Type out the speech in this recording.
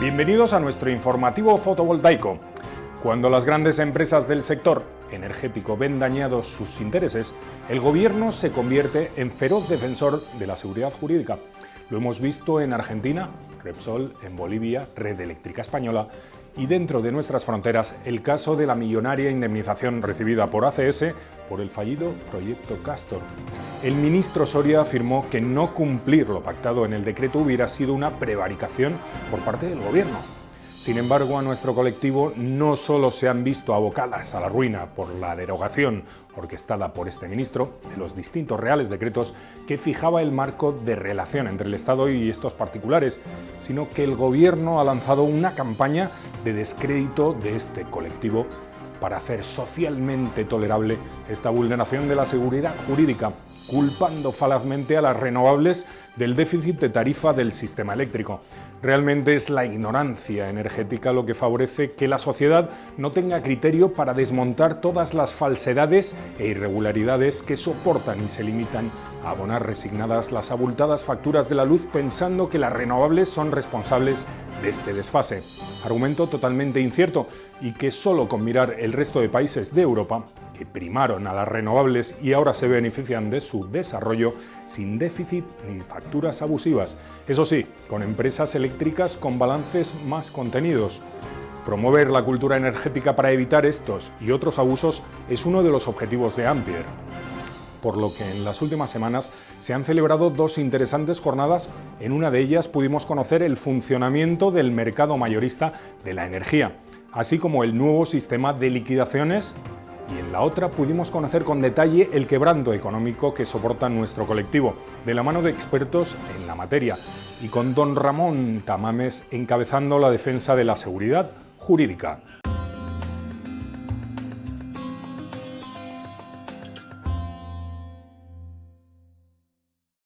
Bienvenidos a nuestro informativo fotovoltaico. Cuando las grandes empresas del sector energético ven dañados sus intereses, el gobierno se convierte en feroz defensor de la seguridad jurídica. Lo hemos visto en Argentina, Repsol, en Bolivia, Red Eléctrica Española y dentro de nuestras fronteras el caso de la millonaria indemnización recibida por ACS por el fallido proyecto Castor. El ministro Soria afirmó que no cumplir lo pactado en el decreto hubiera sido una prevaricación por parte del gobierno. Sin embargo, a nuestro colectivo no solo se han visto abocadas a la ruina por la derogación orquestada por este ministro de los distintos reales decretos que fijaba el marco de relación entre el Estado y estos particulares, sino que el Gobierno ha lanzado una campaña de descrédito de este colectivo para hacer socialmente tolerable esta vulneración de la seguridad jurídica culpando falazmente a las renovables del déficit de tarifa del sistema eléctrico. Realmente es la ignorancia energética lo que favorece que la sociedad no tenga criterio para desmontar todas las falsedades e irregularidades que soportan y se limitan a abonar resignadas las abultadas facturas de la luz pensando que las renovables son responsables de este desfase. Argumento totalmente incierto y que solo con mirar el resto de países de Europa que primaron a las renovables y ahora se benefician de su desarrollo sin déficit ni facturas abusivas. Eso sí, con empresas eléctricas con balances más contenidos. Promover la cultura energética para evitar estos y otros abusos es uno de los objetivos de Ampere por lo que en las últimas semanas se han celebrado dos interesantes jornadas. En una de ellas pudimos conocer el funcionamiento del mercado mayorista de la energía, así como el nuevo sistema de liquidaciones y en la otra pudimos conocer con detalle el quebranto económico que soporta nuestro colectivo, de la mano de expertos en la materia, y con don Ramón Tamames encabezando la defensa de la seguridad jurídica.